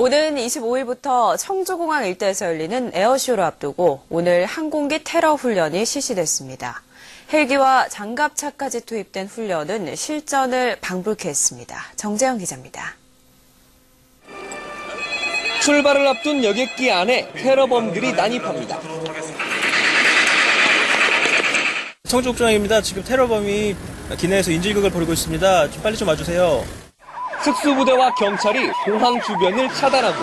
오는 25일부터 청주공항 일대에서 열리는 에어쇼를 앞두고 오늘 항공기 테러 훈련이 실시됐습니다. 헬기와 장갑차까지 투입된 훈련은 실전을 방불케 했습니다. 정재영 기자입니다. 출발을 앞둔 여객기 안에 테러범들이 난입합니다. 청주국장입니다. 지금 테러범이 기내에서 인질극을 벌이고 있습니다. 좀 빨리 좀 와주세요. 특수부대와 경찰이 공항 주변을 차단하고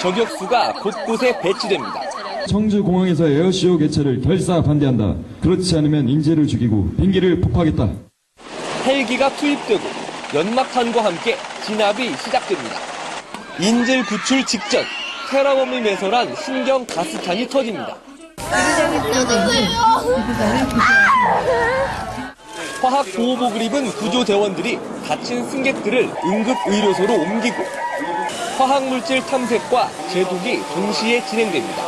저격수가 곳곳에 배치됩니다. 청주공항에서 에어쇼 개최를 결사 반대한다. 그렇지 않으면 인재를 죽이고 비행기를 폭파하겠다. 헬기가 투입되고 연막탄과 함께 진압이 시작됩니다. 인질 구출 직전 테러범을 매설한 신경 가스탄이 터집니다. 화학 보호복을 입은 구조대원들이 다친 승객들을 응급의료소로 옮기고 화학물질 탐색과 제독이 동시에 진행됩니다.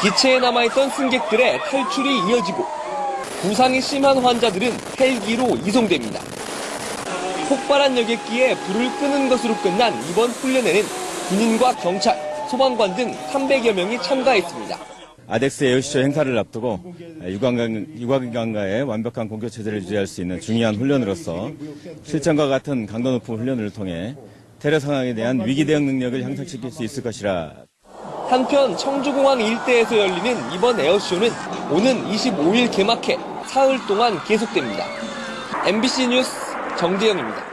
기체에 남아있던 승객들의 탈출이 이어지고 부상이 심한 환자들은 헬기로 이송됩니다. 폭발한 여객기에 불을 끄는 것으로 끝난 이번 훈련에는 군인과 경찰, 소방관 등 300여 명이 참가했습니다. 아덱스 에어쇼 행사를 앞두고 유관강, 유관강과의 완벽한 공격 체제를 유지할 수 있는 중요한 훈련으로서 실전과 같은 강도 높은 훈련을 통해 테러 상황에 대한 위기 대응 능력을 향상시킬 수 있을 것이라 한편 청주공항 일대에서 열리는 이번 에어쇼는 오는 25일 개막해 사흘 동안 계속됩니다. MBC 뉴스 정재영입니다.